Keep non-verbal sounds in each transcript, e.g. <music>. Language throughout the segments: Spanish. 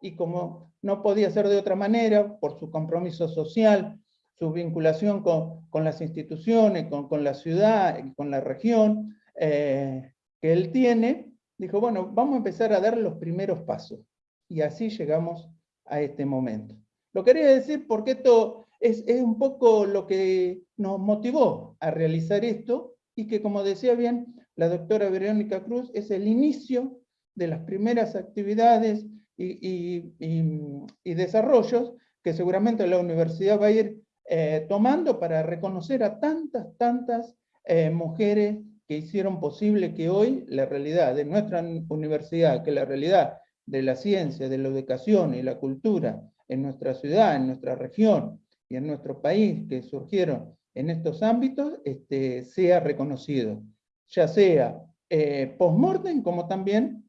y como no podía ser de otra manera, por su compromiso social, su vinculación con, las instituciones, con, la ciudad, con la región eh, que él tiene, dijo, bueno, vamos a empezar a dar los primeros pasos. Y así llegamos a este momento. Lo quería decir porque esto es, es un poco lo que nos motivó a realizar esto y que, como decía bien la doctora Verónica Cruz, es el inicio de las primeras actividades y, desarrollos que seguramente la universidad va a ir eh, tomando para reconocer a tantas, tantas eh, mujeres que hicieron posible que hoy la realidad de nuestra universidad, que la realidad de la ciencia, de la educación y la cultura en nuestra ciudad, en nuestra región y en nuestro país que surgieron en estos ámbitos, este, sea reconocido, ya sea eh, post-mortem como también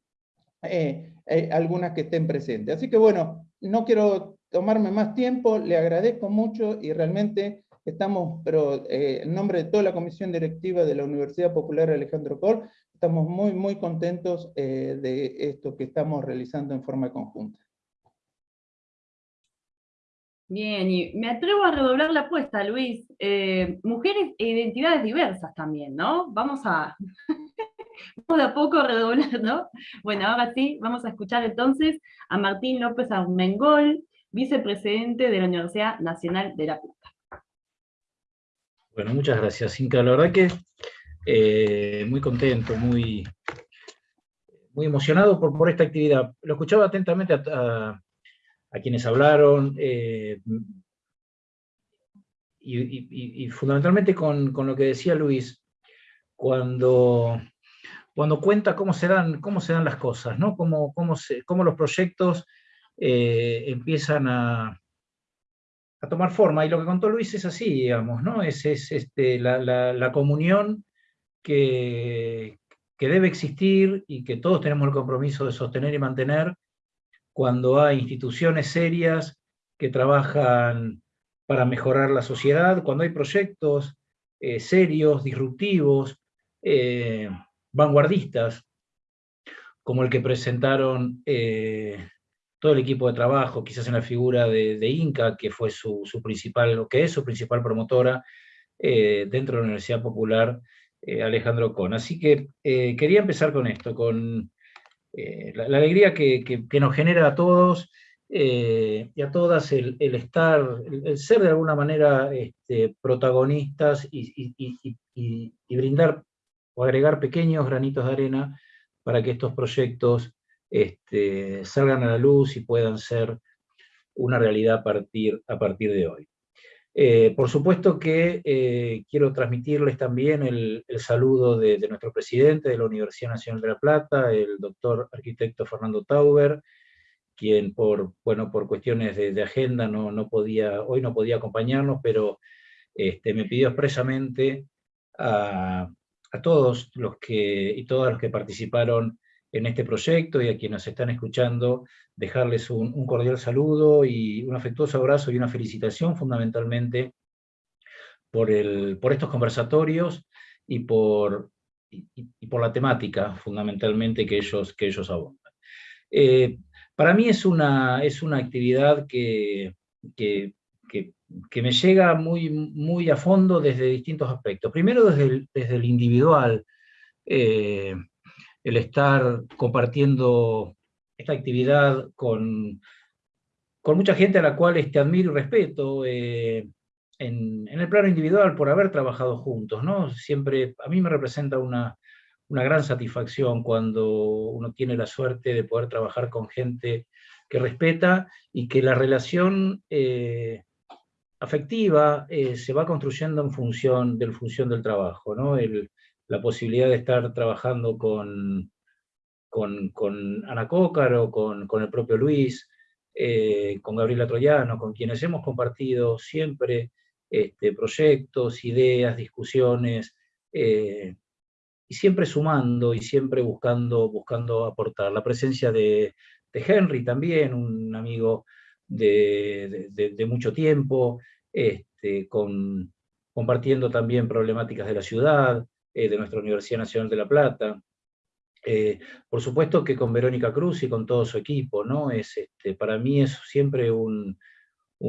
eh, eh, algunas que estén presentes. Así que bueno, no quiero tomarme más tiempo, le agradezco mucho y realmente estamos, pero eh, en nombre de toda la comisión directiva de la Universidad Popular Alejandro Col, estamos muy, muy contentos de esto que estamos realizando en forma conjunta. Bien, y me atrevo a redoblar la apuesta, Luis. mujeres e identidades diversas también, ¿no? Vamos a, Vamos de a poco redoblar, ¿no? Bueno, ahora sí, vamos a escuchar entonces a Martín López Armengol, vicepresidente de la Universidad Nacional de La Plata. Bueno, muchas gracias, Inca. La verdad que eh, muy contento, muy, muy emocionado por, por esta actividad. Lo escuchaba atentamente a, quienes hablaron, eh, y, fundamentalmente con, con, lo que decía Luis, cuando cuando cuenta cómo se dan, cómo se las cosas, ¿no? cómo, cómo, cómo los proyectos eh, empiezan a, a, tomar forma. Y lo que contó Luis es así, digamos, ¿no? es, es este, la, la, comunión que, que debe existir y que todos tenemos el compromiso de sostener y mantener cuando hay instituciones serias que trabajan para mejorar la sociedad, cuando hay proyectos eh, serios, disruptivos, eh, vanguardistas, como el que presentaron eh, todo el equipo de trabajo, quizás en la figura de, Inca, que fue su, principal, lo que es su principal promotora eh, dentro de la Universidad Popular, eh, Alejandro Con. Así que quería empezar con esto, con la, alegría que, nos genera a todos y a todas el, estar, el, ser de alguna manera este, protagonistas y brindar o agregar pequeños granitos de arena para que estos proyectos este, salgan a la luz y puedan ser una realidad a partir, a partir de hoy. Eh, por supuesto que eh, quiero transmitirles también el, saludo de, nuestro presidente de la Universidad Nacional de La Plata, el doctor arquitecto Fernando Tauber, quien por, bueno, por cuestiones de, agenda no, no, podía, hoy no podía acompañarnos, pero este, me pidió expresamente a, a todos los que, y todas los que participaron en este proyecto y a quienes nos están escuchando, dejarles un, cordial saludo y un afectuoso abrazo y una felicitación fundamentalmente por, el, por estos conversatorios y por, y, por la temática fundamentalmente que ellos, que ellos abordan. Eh, para mí es una, es una actividad que que me llega muy, muy a fondo desde distintos aspectos. Primero desde el, desde el individual, eh, el estar compartiendo esta actividad con, con mucha gente a la cual este, admiro y respeto, eh, en, en, el plano individual por haber trabajado juntos. ¿no? Siempre, a mí me representa una, una gran satisfacción cuando uno tiene la suerte de poder trabajar con gente que respeta y que la relación eh, afectiva eh, se va construyendo en función del, función del trabajo, ¿no? la posibilidad de estar trabajando con, con, Ana Cócaro, con, con, el propio Luis, eh, con Gabriela Troyano, con quienes hemos compartido siempre este, proyectos, ideas, discusiones, eh, y siempre sumando y siempre buscando, buscando aportar. La presencia de Henry también, un amigo de, mucho tiempo, este, compartiendo también problemáticas de la ciudad, eh, de nuestra Universidad Nacional de La Plata. Eh, por supuesto que con Verónica Cruz y con todo su equipo, ¿no? Es, este, para mí es siempre un,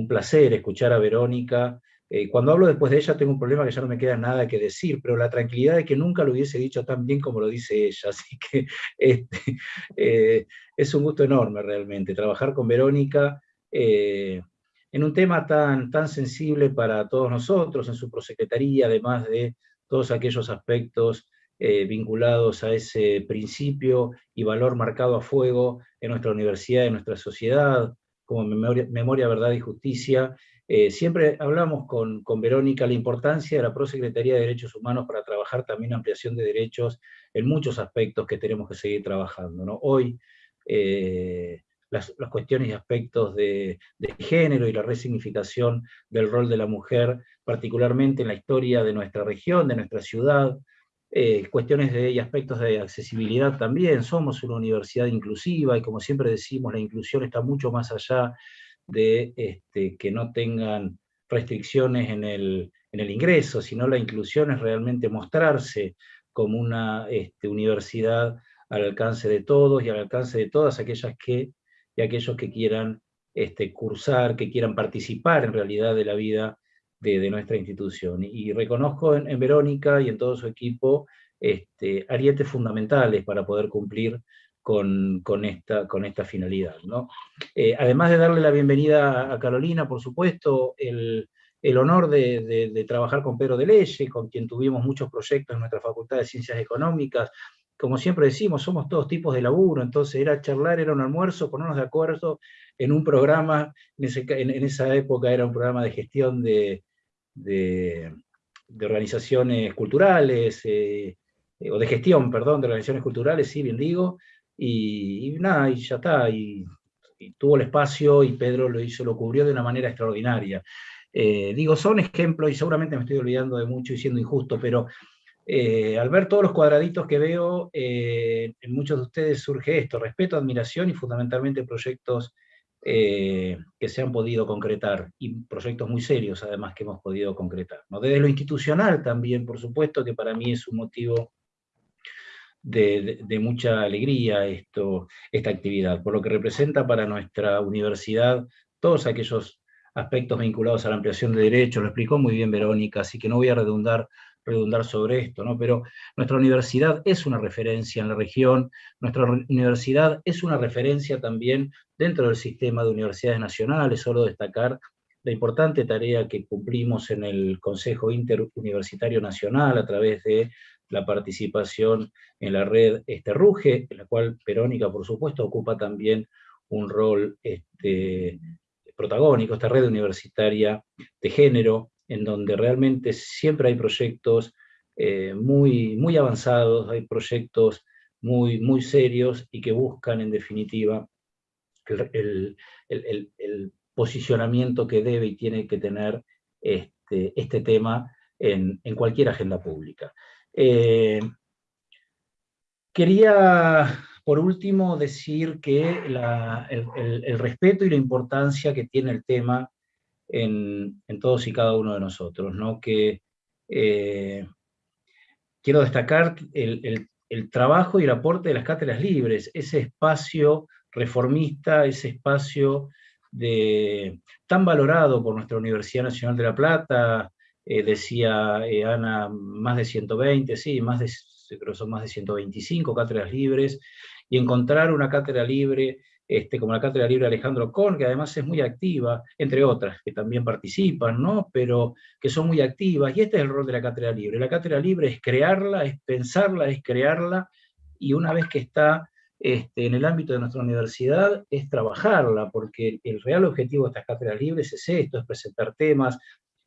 placer escuchar a Verónica. Eh, cuando hablo después de ella tengo un problema que ya no me queda nada que decir, pero la tranquilidad de que nunca lo hubiese dicho tan bien como lo dice ella, <laughs> así que este, es un gusto enorme realmente trabajar con Verónica en un tema tan, tan sensible para todos nosotros, en su prosecretaría, además de todos aquellos aspectos eh, vinculados a ese principio y valor marcado a fuego en nuestra universidad, en nuestra sociedad, como memoria, verdad y justicia. Eh, siempre hablamos con, con, Verónica la importancia de la Prosecretaría de Derechos Humanos para trabajar también ampliación de derechos en muchos aspectos que tenemos que seguir trabajando. Hoy, eh, las, cuestiones y aspectos de, género y la resignificación del rol de la mujer, particularmente en la historia de nuestra región, de nuestra ciudad, eh, cuestiones de, y aspectos de accesibilidad también, somos una universidad inclusiva y como siempre decimos, la inclusión está mucho más allá de este, que no tengan restricciones en el, en el, ingreso, sino la inclusión es realmente mostrarse como una este, universidad al alcance de todos y al alcance de todas aquellas que, y aquellos que quieran este, cursar, que quieran participar en realidad de la vida de, nuestra institución. Y, reconozco en, Verónica y en todo su equipo este, arietes fundamentales para poder cumplir con, esta, con esta finalidad. ¿no? Eh, además de darle la bienvenida a Carolina, por supuesto, el, el honor de, de, trabajar con Pedro de Leye, con quien tuvimos muchos proyectos en nuestra Facultad de Ciencias Económicas, como siempre decimos, somos todos tipos de laburo, entonces era charlar, era un almuerzo, ponernos de acuerdo en un programa, en, en esa época era un programa de gestión de, de, organizaciones culturales, eh, o de gestión, perdón, de organizaciones culturales, sí, bien digo, y, nada, y ya está, y, tuvo el espacio y Pedro lo hizo, lo cubrió de una manera extraordinaria. Eh, digo, son ejemplos, y seguramente me estoy olvidando de mucho y siendo injusto, pero eh, al ver todos los cuadraditos que veo, en muchos de ustedes surge esto, respeto, admiración y fundamentalmente proyectos eh, que se han podido concretar, y proyectos muy serios además que hemos podido concretar. ¿no? Desde lo institucional también, por supuesto, que para mí es un motivo de, mucha alegría esto, esta actividad, por lo que representa para nuestra universidad todos aquellos aspectos vinculados a la ampliación de derechos, lo explicó muy bien Verónica, así que no voy a redundar redundar sobre esto, ¿no? pero nuestra universidad es una referencia en la región, nuestra universidad es una referencia también dentro del sistema de universidades nacionales, solo destacar la importante tarea que cumplimos en el Consejo Interuniversitario Nacional a través de la participación en la red este, RUGE, en la cual Verónica, por supuesto, ocupa también un rol este, protagónico, esta red universitaria de género, en donde realmente siempre hay proyectos eh, muy, muy avanzados, hay proyectos muy, muy serios y que buscan en definitiva el, posicionamiento que debe y tiene que tener este, este tema en, cualquier agenda pública. Eh, quería, por último, decir que el, respeto y la importancia que tiene el tema en, todos y cada uno de nosotros, ¿no? que eh, quiero destacar el, trabajo y el aporte de las cátedras libres, ese espacio reformista, ese espacio de, tan valorado por nuestra Universidad Nacional de La Plata, eh, decía eh, Ana, más de 120, sí, más de, creo son más de 125 cátedras libres, y encontrar una cátedra libre este, como la Cátedra Libre Alejandro Kohn, que además es muy activa, entre otras, que también participan, ¿no? pero que son muy activas, y este es el rol de la Cátedra Libre. La Cátedra Libre es crearla, es pensarla, es crearla, y una vez que está este, en el ámbito de nuestra universidad, es trabajarla, porque el, real objetivo de estas cátedras libres es esto, es presentar temas,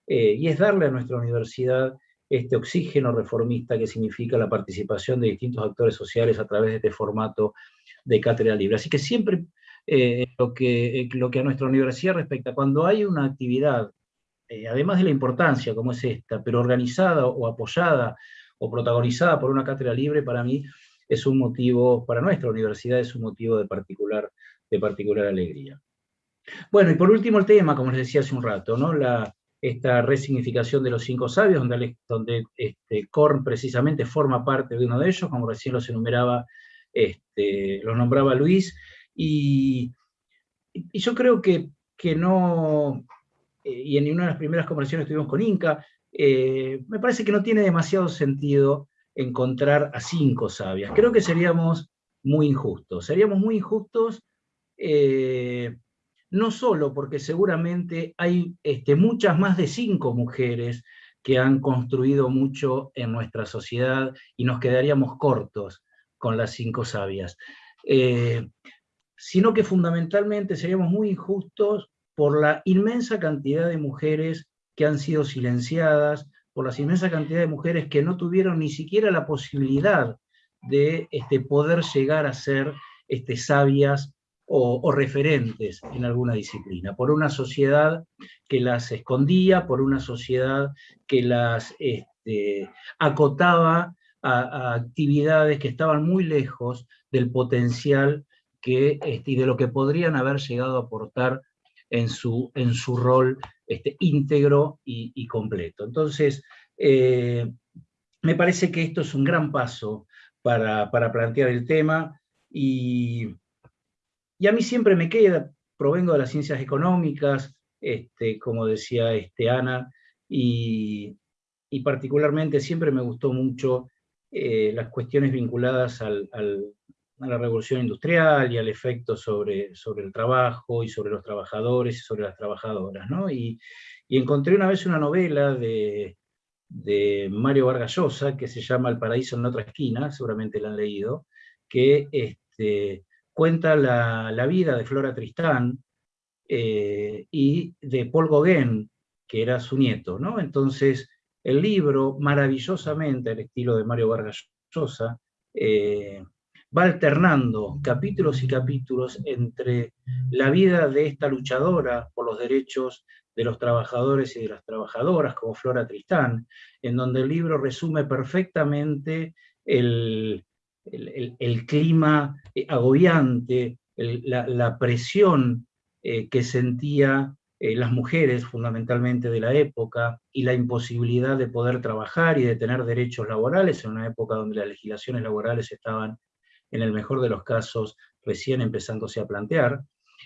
eh, y es darle a nuestra universidad este oxígeno reformista que significa la participación de distintos actores sociales a través de este formato de cátedra libre. Así que siempre eh, lo, que, eh, lo que a nuestra universidad respecta, cuando hay una actividad, eh, además de la importancia como es esta, pero organizada o apoyada o protagonizada por una cátedra libre, para mí es un motivo, para nuestra universidad es un motivo de particular, de particular alegría. Bueno, y por último el tema, como les decía hace un rato, ¿no? la, esta resignificación de los cinco sabios, donde, donde este, Korn precisamente forma parte de uno de ellos, como recién los enumeraba este, los nombraba Luis, y, yo creo que, que no, eh, y en una de las primeras conversaciones que tuvimos con Inca, eh, me parece que no tiene demasiado sentido encontrar a cinco sabias. Creo que seríamos muy injustos. Seríamos muy injustos eh, no solo porque seguramente hay este, muchas más de cinco mujeres que han construido mucho en nuestra sociedad y nos quedaríamos cortos con las cinco sabias, eh, sino que fundamentalmente seríamos muy injustos por la inmensa cantidad de mujeres que han sido silenciadas, por la inmensa cantidad de mujeres que no tuvieron ni siquiera la posibilidad de este, poder llegar a ser este, sabias o, referentes en alguna disciplina, por una sociedad que las escondía, por una sociedad que las este, acotaba a, actividades que estaban muy lejos del potencial que, este, y de lo que podrían haber llegado a aportar en su, en su rol este, íntegro y, completo. Entonces, eh, me parece que esto es un gran paso para, para plantear el tema y y a mí siempre me queda, provengo de las ciencias económicas, este, como decía este, Ana, y, particularmente siempre me gustó mucho eh, las cuestiones vinculadas a la revolución industrial y al efecto sobre, el trabajo y sobre los trabajadores y sobre las trabajadoras. Y, encontré una vez una novela de, Mario Vargas Llosa que se llama El paraíso en otra esquina, seguramente la han leído, que este, cuenta la, vida de Flora Tristán eh, y de Paul Gauguin, que era su nieto. ¿no? Entonces, el libro, maravillosamente al estilo de Mario Vargas Llosa, eh, va alternando capítulos y capítulos entre la vida de esta luchadora por los derechos de los trabajadores y de las trabajadoras, como Flora Tristán, en donde el libro resume perfectamente el, el, clima eh, agobiante, la, presión eh, que sentía eh, las mujeres fundamentalmente de la época y la imposibilidad de poder trabajar y de tener derechos laborales en una época donde las legislaciones laborales estaban, en el mejor de los casos, recién empezándose a plantear,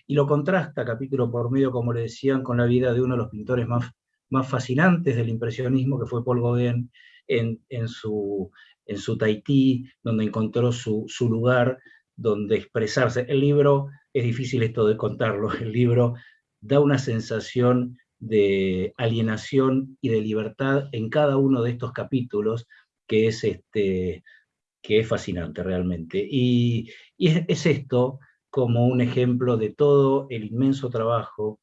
y lo contrasta capítulo por medio, como le decían, con la vida de uno de los pintores más, más fascinantes del impresionismo, que fue Paul Gauguin, en, su, en su Tahití, donde encontró su, lugar donde expresarse. El libro, es difícil esto de contarlo, <laughs> el libro da una sensación de alienación y de libertad en cada uno de estos capítulos, que es, este, que es fascinante realmente. Y, es, esto como un ejemplo de todo el inmenso trabajo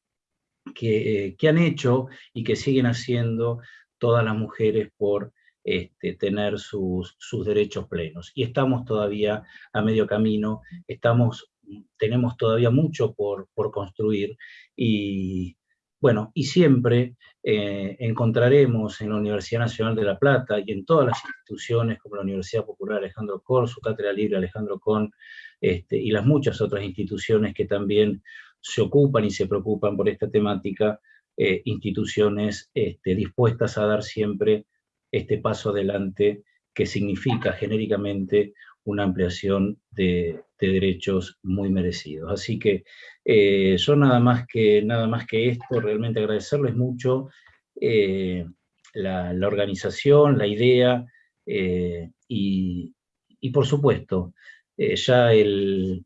que, que han hecho y que siguen haciendo todas las mujeres por este, tener sus, derechos plenos. Y estamos todavía a medio camino, estamos, tenemos todavía mucho por, construir y, bueno, y siempre eh, encontraremos en la Universidad Nacional de La Plata y en todas las instituciones como la Universidad Popular Alejandro Cor, su Cátedra Libre Alejandro Con, este, y las muchas otras instituciones que también se ocupan y se preocupan por esta temática, eh, instituciones este, dispuestas a dar siempre este paso adelante que significa genéricamente una ampliación de, derechos muy merecidos. Así que eh, yo nada más, que, nada más que esto, realmente agradecerles mucho eh, la, organización, la idea, eh, y, por supuesto, ya el,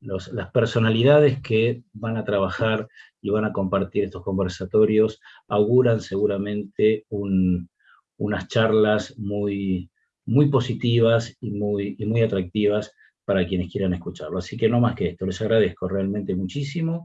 las personalidades que van a trabajar y van a compartir estos conversatorios auguran seguramente unas charlas muy, muy positivas y muy, y muy atractivas para quienes quieran escucharlo. Así que no más que esto, les agradezco realmente muchísimo